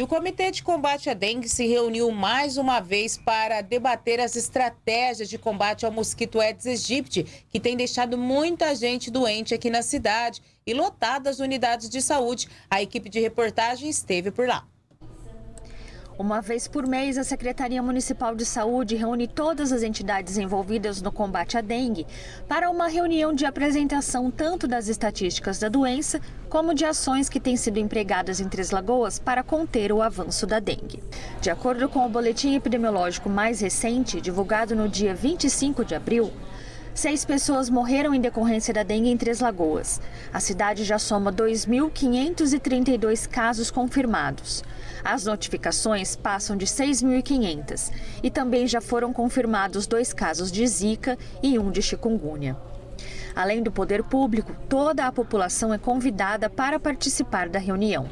E o Comitê de Combate à Dengue se reuniu mais uma vez para debater as estratégias de combate ao mosquito Aedes aegypti, que tem deixado muita gente doente aqui na cidade e lotadas unidades de saúde. A equipe de reportagem esteve por lá. Uma vez por mês, a Secretaria Municipal de Saúde reúne todas as entidades envolvidas no combate à dengue para uma reunião de apresentação tanto das estatísticas da doença como de ações que têm sido empregadas em Três Lagoas para conter o avanço da dengue. De acordo com o boletim epidemiológico mais recente, divulgado no dia 25 de abril, Seis pessoas morreram em decorrência da dengue em Três Lagoas. A cidade já soma 2.532 casos confirmados. As notificações passam de 6.500 e também já foram confirmados dois casos de Zika e um de chikungunya. Além do poder público, toda a população é convidada para participar da reunião.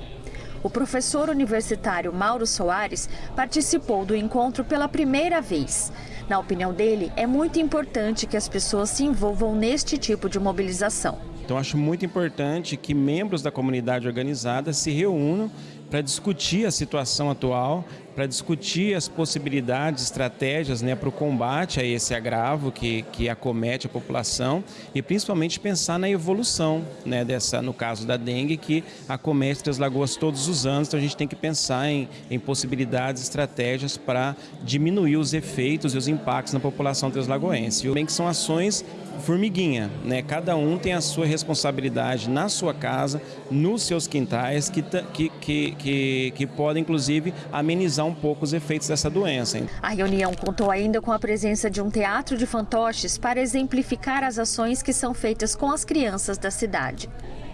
O professor universitário Mauro Soares participou do encontro pela primeira vez. Na opinião dele, é muito importante que as pessoas se envolvam neste tipo de mobilização. Então, acho muito importante que membros da comunidade organizada se reúnam para discutir a situação atual, para discutir as possibilidades, estratégias né, para o combate a esse agravo que, que acomete a população e principalmente pensar na evolução, né, dessa, no caso da dengue, que acomete as lagoas todos os anos. Então a gente tem que pensar em, em possibilidades, estratégias para diminuir os efeitos e os impactos na população translagoense. E bem que são ações formiguinha, né? Cada um tem a sua responsabilidade na sua casa, nos seus quintais, que, que, que, que, que podem, inclusive, amenizar um pouco os efeitos dessa doença. A reunião contou ainda com a presença de um teatro de fantoches para exemplificar as ações que são feitas com as crianças da cidade.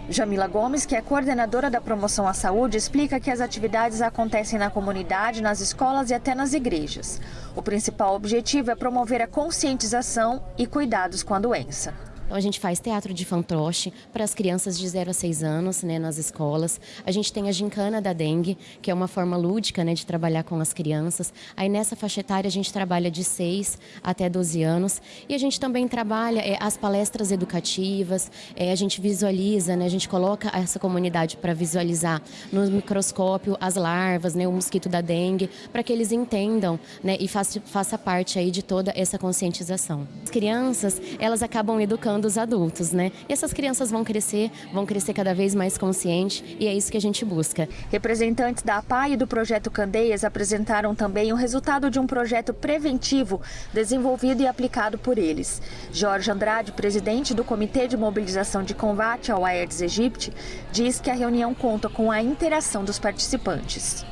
Jamila Gomes, que é coordenadora da promoção à saúde, explica que as atividades acontecem na comunidade, nas escolas e até nas igrejas. O principal objetivo é promover a conscientização e cuidados com a doença. Então a gente faz teatro de fantoche para as crianças de 0 a 6 anos, né, nas escolas. A gente tem a gincana da dengue, que é uma forma lúdica, né, de trabalhar com as crianças. Aí nessa faixa etária a gente trabalha de 6 até 12 anos. E a gente também trabalha é, as palestras educativas, é, a gente visualiza, né, a gente coloca essa comunidade para visualizar no microscópio as larvas, né, o mosquito da dengue, para que eles entendam, né, e faça, faça parte aí de toda essa conscientização. As crianças, elas acabam educando educando os adultos, né? E essas crianças vão crescer, vão crescer cada vez mais conscientes e é isso que a gente busca. Representantes da APA e do Projeto Candeias apresentaram também o resultado de um projeto preventivo desenvolvido e aplicado por eles. Jorge Andrade, presidente do Comitê de Mobilização de Combate ao Aedes aegypti, diz que a reunião conta com a interação dos participantes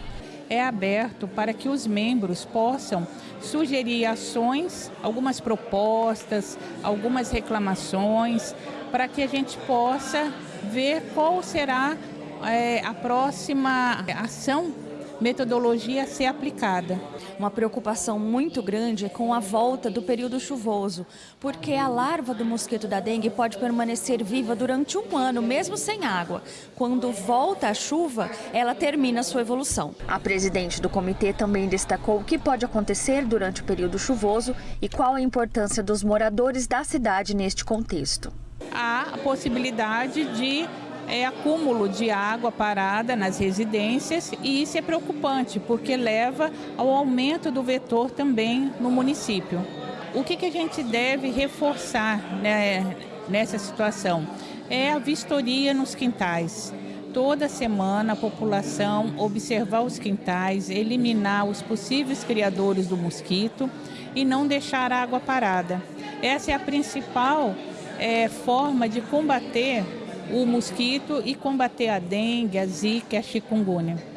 é aberto para que os membros possam sugerir ações, algumas propostas, algumas reclamações, para que a gente possa ver qual será é, a próxima ação metodologia a ser aplicada. Uma preocupação muito grande é com a volta do período chuvoso, porque a larva do mosquito da dengue pode permanecer viva durante um ano, mesmo sem água. Quando volta a chuva, ela termina sua evolução. A presidente do comitê também destacou o que pode acontecer durante o período chuvoso e qual a importância dos moradores da cidade neste contexto. Há a possibilidade de é, acúmulo de água parada nas residências e isso é preocupante porque leva ao aumento do vetor também no município. O que, que a gente deve reforçar né, nessa situação? É a vistoria nos quintais. Toda semana a população observar os quintais, eliminar os possíveis criadores do mosquito e não deixar a água parada. Essa é a principal é, forma de combater o mosquito e combater a dengue, a zika a chikungunya.